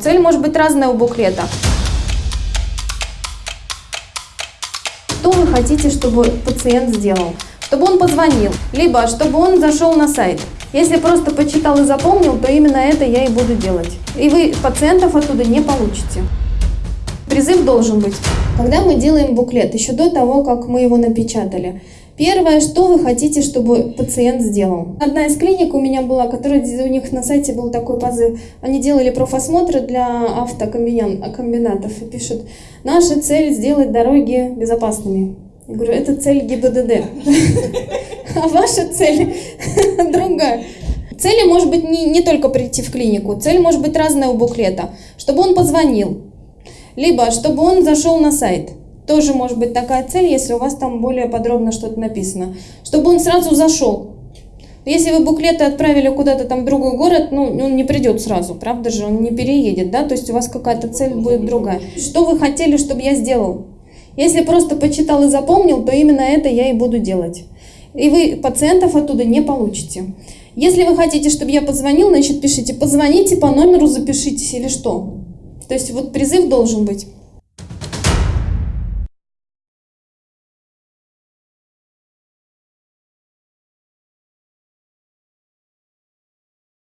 Цель может быть разная у буклета. Что вы хотите, чтобы пациент сделал? Чтобы он позвонил, либо чтобы он зашел на сайт. Если просто почитал и запомнил, то именно это я и буду делать. И вы пациентов оттуда не получите. Призыв должен быть. Когда мы делаем буклет, еще до того, как мы его напечатали, Первое, что вы хотите, чтобы пациент сделал. Одна из клиник у меня была, которая у них на сайте был такой позыв. Они делали профосмотры для автокомбинатов и пишут, наша цель сделать дороги безопасными. Я говорю, это цель ГИБДД. А ваша цель другая. Цели может быть не, не только прийти в клинику, цель может быть разная у буклета. Чтобы он позвонил, либо чтобы он зашел на сайт. Тоже может быть такая цель, если у вас там более подробно что-то написано. Чтобы он сразу зашел. Если вы буклеты отправили куда-то там в другой город, ну, он не придет сразу, правда же, он не переедет, да, то есть у вас какая-то цель будет другая. Что вы хотели, чтобы я сделал? Если просто почитал и запомнил, то именно это я и буду делать. И вы пациентов оттуда не получите. Если вы хотите, чтобы я позвонил, значит пишите, позвоните по номеру, запишитесь или что. То есть вот призыв должен быть.